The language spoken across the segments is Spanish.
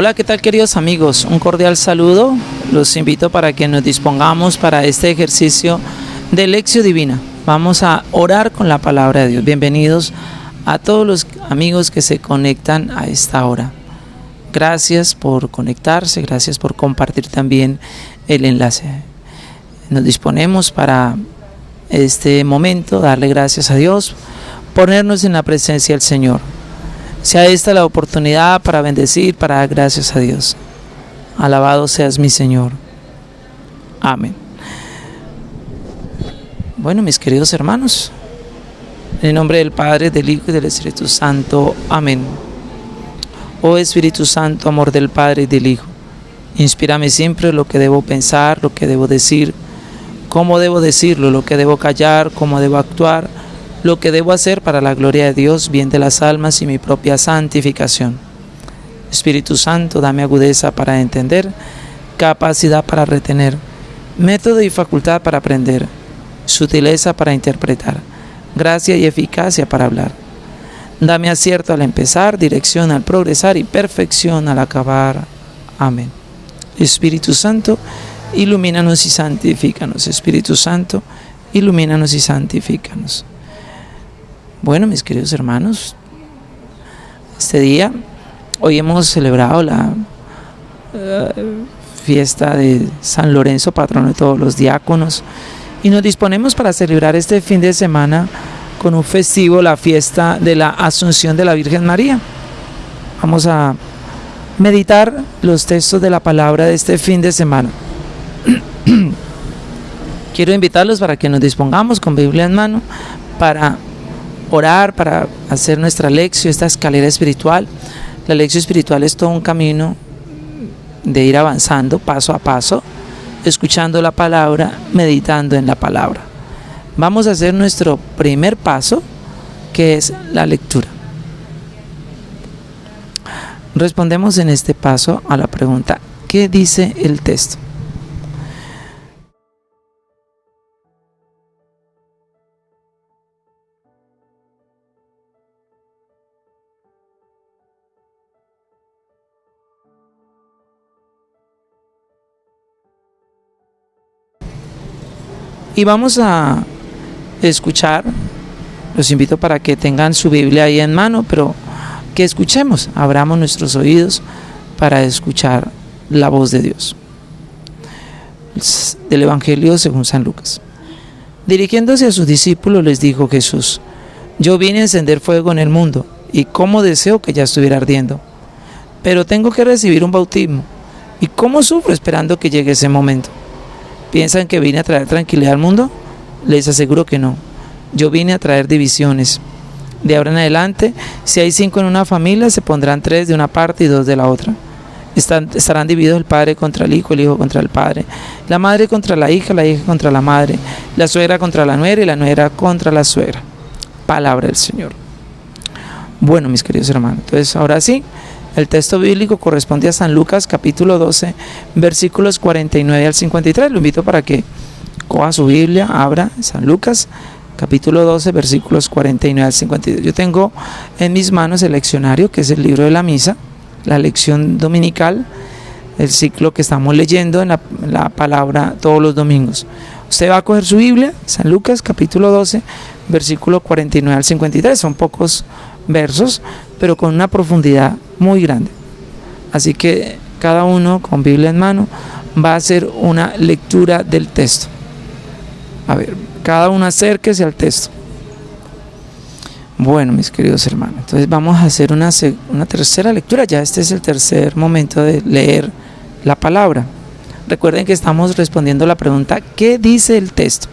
Hola, ¿qué tal queridos amigos? Un cordial saludo. Los invito para que nos dispongamos para este ejercicio de lección divina. Vamos a orar con la palabra de Dios. Bienvenidos a todos los amigos que se conectan a esta hora. Gracias por conectarse, gracias por compartir también el enlace. Nos disponemos para este momento, darle gracias a Dios, ponernos en la presencia del Señor. Sea esta la oportunidad para bendecir, para dar gracias a Dios. Alabado seas mi Señor. Amén. Bueno, mis queridos hermanos, en el nombre del Padre, del Hijo y del Espíritu Santo. Amén. Oh Espíritu Santo, amor del Padre y del Hijo, inspírame siempre lo que debo pensar, lo que debo decir, cómo debo decirlo, lo que debo callar, cómo debo actuar lo que debo hacer para la gloria de Dios, bien de las almas y mi propia santificación. Espíritu Santo, dame agudeza para entender, capacidad para retener, método y facultad para aprender, sutileza para interpretar, gracia y eficacia para hablar. Dame acierto al empezar, dirección al progresar y perfección al acabar. Amén. Espíritu Santo, ilumínanos y santifícanos. Espíritu Santo, ilumínanos y santifícanos. Bueno, mis queridos hermanos, este día, hoy hemos celebrado la eh, fiesta de San Lorenzo, patrono de todos los diáconos, y nos disponemos para celebrar este fin de semana con un festivo, la fiesta de la Asunción de la Virgen María. Vamos a meditar los textos de la palabra de este fin de semana. Quiero invitarlos para que nos dispongamos con Biblia en mano para orar, para hacer nuestra lección, esta escalera espiritual. La lección espiritual es todo un camino de ir avanzando paso a paso, escuchando la palabra, meditando en la palabra. Vamos a hacer nuestro primer paso, que es la lectura. Respondemos en este paso a la pregunta, ¿qué dice el texto? Y vamos a escuchar, los invito para que tengan su Biblia ahí en mano, pero que escuchemos, abramos nuestros oídos para escuchar la voz de Dios. Del Evangelio según San Lucas. Dirigiéndose a sus discípulos les dijo Jesús, yo vine a encender fuego en el mundo y cómo deseo que ya estuviera ardiendo, pero tengo que recibir un bautismo y cómo sufro esperando que llegue ese momento. ¿Piensan que vine a traer tranquilidad al mundo? Les aseguro que no. Yo vine a traer divisiones. De ahora en adelante, si hay cinco en una familia, se pondrán tres de una parte y dos de la otra. estarán divididos el padre contra el hijo, el hijo contra el padre, la madre contra la hija, la hija contra la madre, la suegra contra la nuera y la nuera contra la suegra. Palabra del Señor. Bueno, mis queridos hermanos, entonces ahora sí, el texto bíblico corresponde a San Lucas capítulo 12, versículos 49 al 53. Lo invito para que coja su Biblia, abra San Lucas capítulo 12, versículos 49 al 52. Yo tengo en mis manos el leccionario, que es el libro de la misa, la lección dominical, el ciclo que estamos leyendo en la, la palabra todos los domingos. Usted va a coger su Biblia, San Lucas capítulo 12, versículo 49 al 53. Son pocos versos, pero con una profundidad muy grande. Así que cada uno con Biblia en mano va a hacer una lectura del texto. A ver, cada uno acérquese al texto. Bueno, mis queridos hermanos, entonces vamos a hacer una, una tercera lectura. Ya este es el tercer momento de leer la palabra. Recuerden que estamos respondiendo la pregunta, ¿qué dice el texto?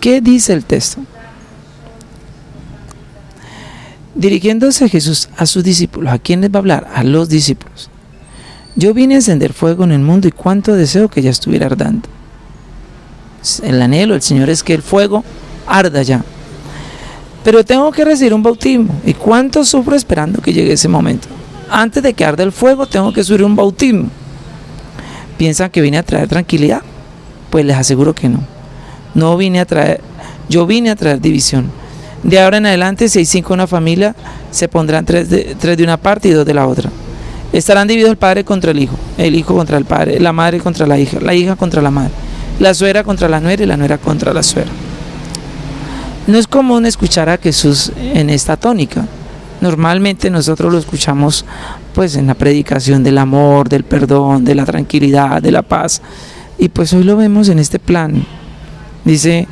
¿Qué dice el texto? Dirigiéndose Jesús a sus discípulos, ¿a quién les va a hablar? A los discípulos. Yo vine a encender fuego en el mundo y cuánto deseo que ya estuviera ardando. El anhelo del Señor es que el fuego arda ya. Pero tengo que recibir un bautismo. ¿Y cuánto sufro esperando que llegue ese momento? Antes de que arde el fuego, tengo que subir un bautismo. ¿Piensan que vine a traer tranquilidad? Pues les aseguro que no. No vine a traer, yo vine a traer división. De ahora en adelante, si hay cinco en una familia, se pondrán tres de, una parte y dos de la otra. Estarán divididos el padre contra el hijo, el hijo contra el padre, la madre contra la hija, la hija contra la madre, la suegra contra la nuera y la nuera contra la suegra. No es común escuchar a Jesús en esta tónica. Normalmente nosotros lo escuchamos pues en la predicación del amor, del perdón, de la tranquilidad, de la paz. Y pues hoy lo vemos en este plan. Dice,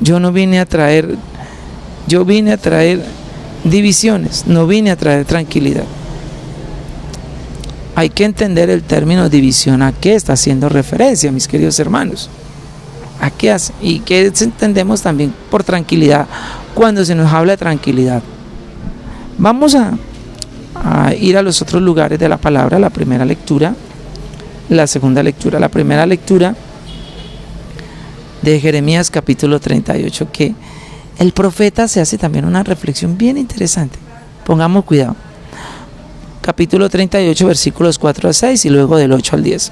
yo no vine a traer, yo vine a traer divisiones, no vine a traer tranquilidad. Hay que entender el término división a qué está haciendo referencia, mis queridos hermanos. ¿A qué hace? ¿Y qué entendemos también por tranquilidad cuando se nos habla de tranquilidad? Vamos a, a ir a los otros lugares de la palabra, la primera lectura, la segunda lectura. La primera lectura de Jeremías capítulo 38, que el profeta se hace también una reflexión bien interesante. Pongamos cuidado capítulo 38, versículos 4 a 6 y luego del 8 al 10.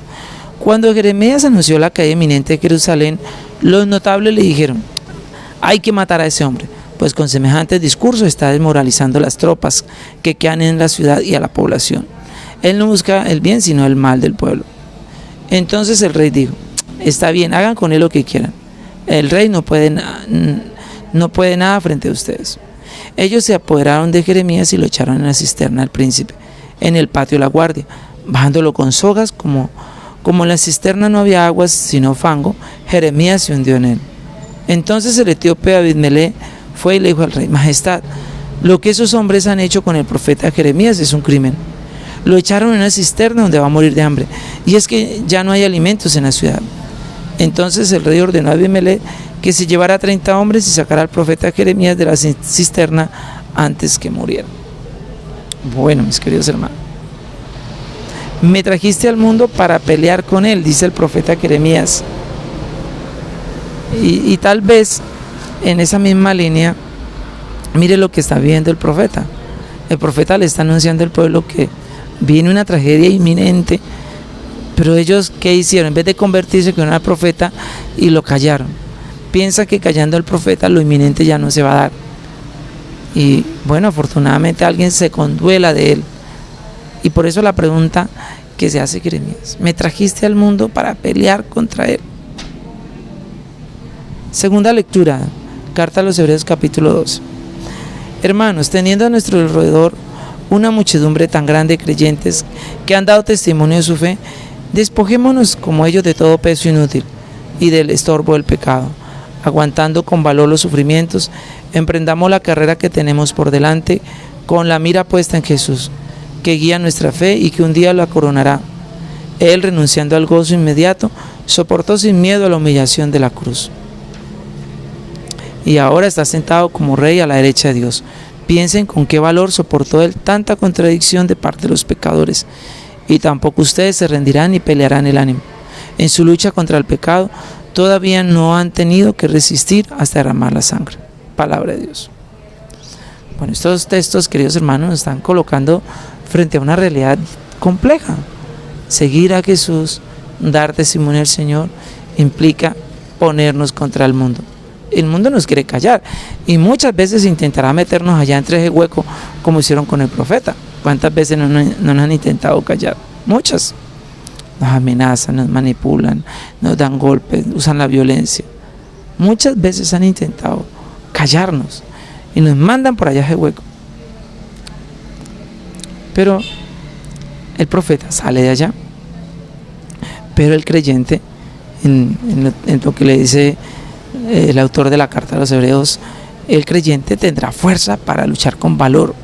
Cuando Jeremías anunció la caída inminente de Jerusalén, los notables le dijeron, hay que matar a ese hombre, pues con semejante discurso está desmoralizando las tropas que quedan en la ciudad y a la población. Él no busca el bien, sino el mal del pueblo. Entonces el rey dijo, está bien, hagan con él lo que quieran. El rey no puede, no puede nada frente a ustedes. Ellos se apoderaron de Jeremías y lo echaron en la cisterna al príncipe en el patio de la guardia, bajándolo con sogas, como, como en la cisterna no había aguas sino fango, Jeremías se hundió en él. Entonces el etíope Abidmelé fue y le dijo al rey, Majestad, lo que esos hombres han hecho con el profeta Jeremías es un crimen. Lo echaron en una cisterna donde va a morir de hambre. Y es que ya no hay alimentos en la ciudad. Entonces el rey ordenó a Abidmelé que se llevara 30 hombres y sacara al profeta Jeremías de la cisterna antes que muriera. Bueno, mis queridos hermanos, me trajiste al mundo para pelear con él, dice el profeta Jeremías. Y, tal vez en esa misma línea, mire lo que está viendo el profeta. El profeta le está anunciando al pueblo que viene una tragedia inminente, pero ellos, ¿qué hicieron? En vez de convertirse en una profeta, y lo callaron. Piensa que callando al profeta lo inminente ya no se va a dar y bueno, afortunadamente alguien se conduela de él. Y por eso la pregunta que se hace Jeremías, me trajiste al mundo para pelear contra él. Segunda lectura, carta a los Hebreos capítulo 2. Hermanos, teniendo a nuestro alrededor una muchedumbre tan grande de creyentes que han dado testimonio de su fe, despojémonos como ellos de todo peso inútil y del estorbo del pecado, aguantando con valor los sufrimientos Emprendamos la carrera que tenemos por delante con la mira puesta en Jesús, que guía nuestra fe y que un día la coronará. Él, renunciando al gozo inmediato, soportó sin miedo la humillación de la cruz. Y ahora está sentado como rey a la derecha de Dios. Piensen con qué valor soportó él tanta contradicción de parte de los pecadores. Y tampoco ustedes se rendirán ni pelearán el ánimo. En su lucha contra el pecado, todavía no han tenido que resistir hasta derramar la sangre palabra de Dios. Bueno, estos textos, queridos hermanos, nos están colocando frente a una realidad compleja. Seguir a Jesús, dar testimonio al Señor, implica ponernos contra el mundo. El mundo nos quiere callar y muchas veces intentará meternos allá entre ese hueco como hicieron con el profeta. ¿Cuántas veces no, no nos han intentado callar? Muchas. Nos amenazan, nos manipulan, nos dan golpes, usan la violencia. Muchas veces han intentado callarnos y nos mandan por allá ese hueco. Pero el profeta sale de allá, pero el creyente, en, lo, que le dice eh, el autor de la carta a los hebreos, el creyente tendrá fuerza para luchar con valor.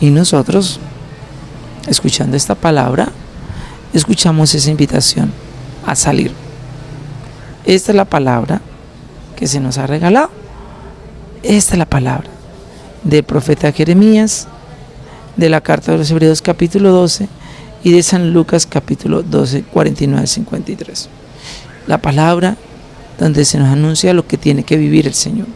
Y nosotros, escuchando esta palabra, escuchamos esa invitación a salir. Esta es la palabra que se nos ha regalado. Esta es la palabra del profeta Jeremías, de la carta de los Hebreos capítulo 12 y de San Lucas capítulo 12, 49 53. La palabra donde se nos anuncia lo que tiene que vivir el Señor.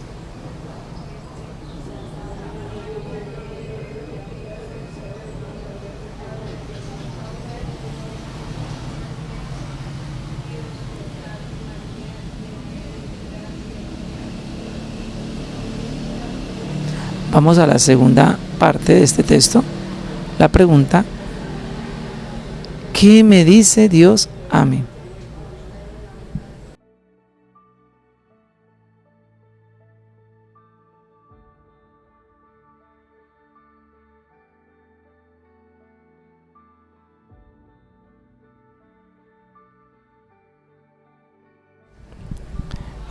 Vamos a la segunda parte de este texto, la pregunta, ¿qué me dice Dios a mí?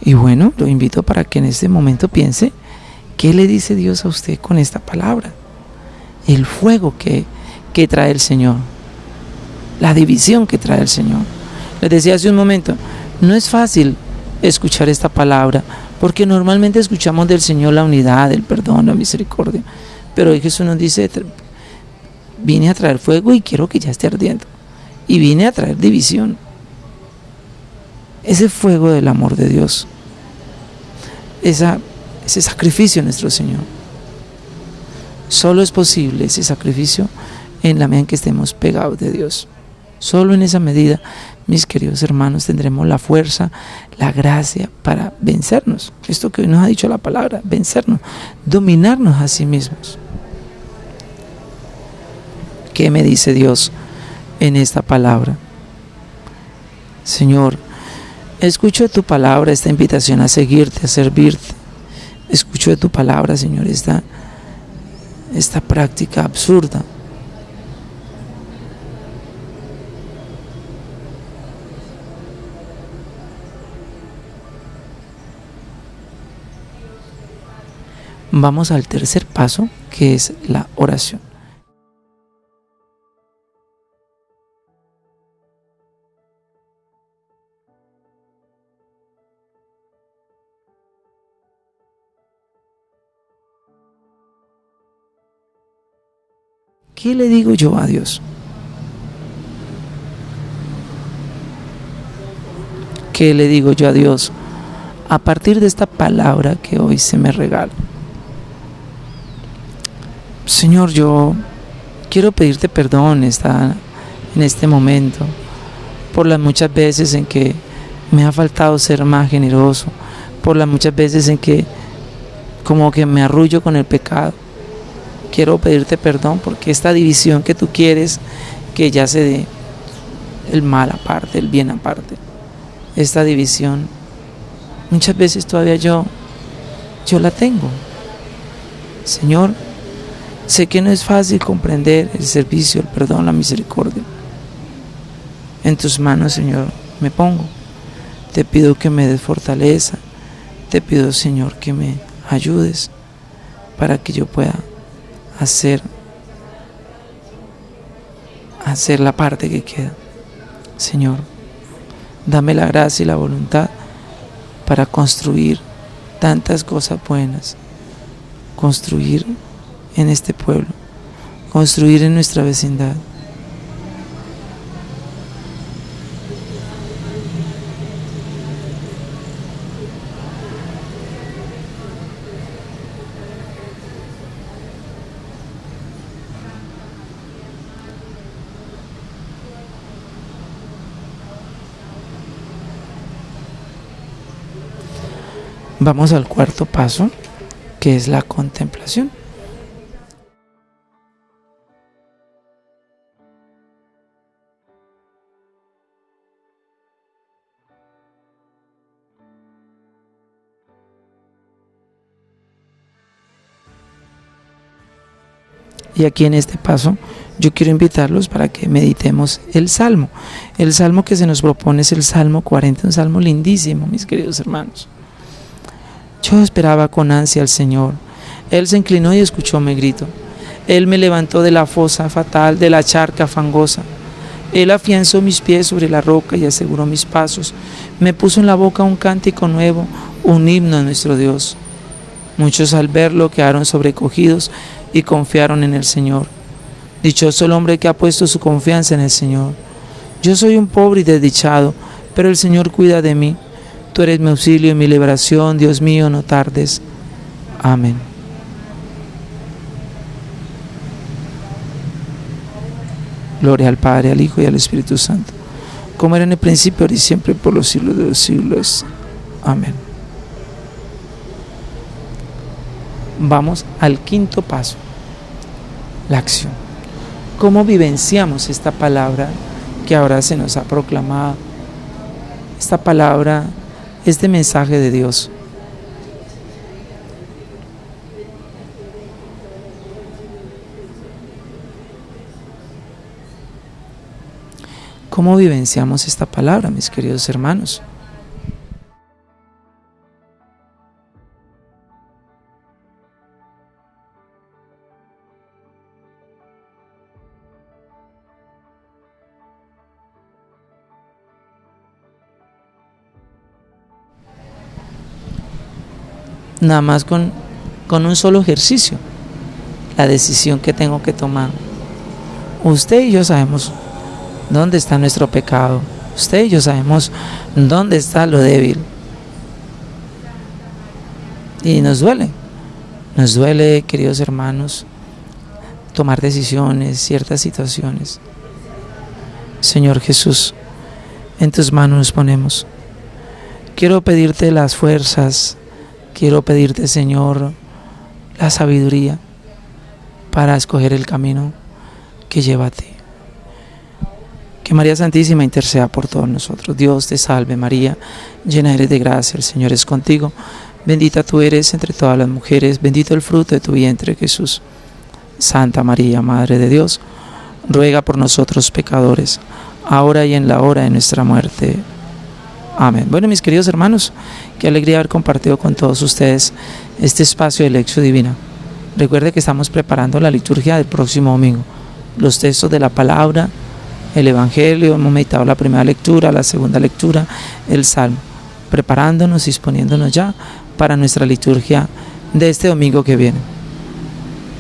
Y bueno, lo invito para que en este momento piense, ¿qué le dice Dios a usted con esta palabra? El fuego que, que trae el Señor, la división que trae el Señor. Les decía hace un momento, no es fácil escuchar esta palabra, porque normalmente escuchamos del Señor la unidad, el perdón, la misericordia. Pero hoy Jesús nos dice, vine a traer fuego y quiero que ya esté ardiendo. Y vine a traer división ese fuego del amor de Dios, esa, ese sacrificio nuestro Señor. Solo es posible ese sacrificio en la medida en que estemos pegados de Dios. Solo en esa medida, mis queridos hermanos, tendremos la fuerza, la gracia para vencernos. Esto que nos ha dicho la palabra, vencernos, dominarnos a sí mismos. ¿Qué me dice Dios en esta palabra? Señor, Escucho tu palabra esta invitación a seguirte, a servirte. Escucho de tu palabra, Señor, esta, esta práctica absurda. Vamos al tercer paso, que es la oración. ¿Qué le digo yo a Dios? ¿Qué le digo yo a Dios a partir de esta palabra que hoy se me regala? Señor, yo quiero pedirte perdón esta, en este momento por las muchas veces en que me ha faltado ser más generoso, por las muchas veces en que como que me arrullo con el pecado quiero pedirte perdón porque esta división que tú quieres que ya se dé el mal aparte, el bien aparte, esta división, muchas veces todavía yo, yo la tengo. Señor, sé que no es fácil comprender el servicio, el perdón, la misericordia. En tus manos, Señor, me pongo. Te pido que me des fortaleza. Te pido, Señor, que me ayudes para que yo pueda hacer, hacer la parte que queda. Señor, dame la gracia y la voluntad para construir tantas cosas buenas, construir en este pueblo, construir en nuestra vecindad. Vamos al cuarto paso, que es la contemplación. Y aquí en este paso yo quiero invitarlos para que meditemos el Salmo. El Salmo que se nos propone es el Salmo 40, un Salmo lindísimo, mis queridos hermanos. Yo esperaba con ansia al Señor. Él se inclinó y escuchó mi grito. Él me levantó de la fosa fatal, de la charca fangosa. Él afianzó mis pies sobre la roca y aseguró mis pasos. Me puso en la boca un cántico nuevo, un himno a nuestro Dios. Muchos al verlo quedaron sobrecogidos y confiaron en el Señor. Dichoso el hombre que ha puesto su confianza en el Señor. Yo soy un pobre y desdichado, pero el Señor cuida de mí. Tú eres mi auxilio y mi liberación, Dios mío, no tardes. Amén. Gloria al Padre, al Hijo y al Espíritu Santo, como era en el principio, ahora y siempre, por los siglos de los siglos. Amén. Vamos al quinto paso, la acción. cómo vivenciamos esta palabra que ahora se nos ha proclamado. Esta palabra, este mensaje de Dios. ¿Cómo vivenciamos esta palabra, mis queridos hermanos? Nada más con, con un solo ejercicio, la decisión que tengo que tomar. Usted y yo sabemos dónde está nuestro pecado. Usted y yo sabemos dónde está lo débil. Y nos duele. Nos duele, queridos hermanos, tomar decisiones, ciertas situaciones. Señor Jesús, en tus manos nos ponemos. Quiero pedirte las fuerzas, Quiero pedirte, Señor, la sabiduría para escoger el camino que lleva a ti. Que María Santísima interceda por todos nosotros. Dios te salve María, llena eres de gracia, el Señor es contigo. Bendita tú eres entre todas las mujeres, bendito el fruto de tu vientre Jesús. Santa María, Madre de Dios, ruega por nosotros pecadores, ahora y en la hora de nuestra muerte. Amén. Bueno, mis queridos hermanos, qué alegría haber compartido con todos ustedes este espacio de lección divina. Recuerde que estamos preparando la liturgia del próximo domingo. Los textos de la palabra, el Evangelio, hemos meditado la primera lectura, la segunda lectura, el Salmo, preparándonos, disponiéndonos ya para nuestra liturgia de este domingo que viene.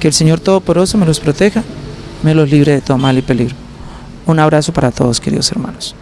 Que el Señor Todopoderoso me los proteja, me los libre de todo mal y peligro. Un abrazo para todos, queridos hermanos.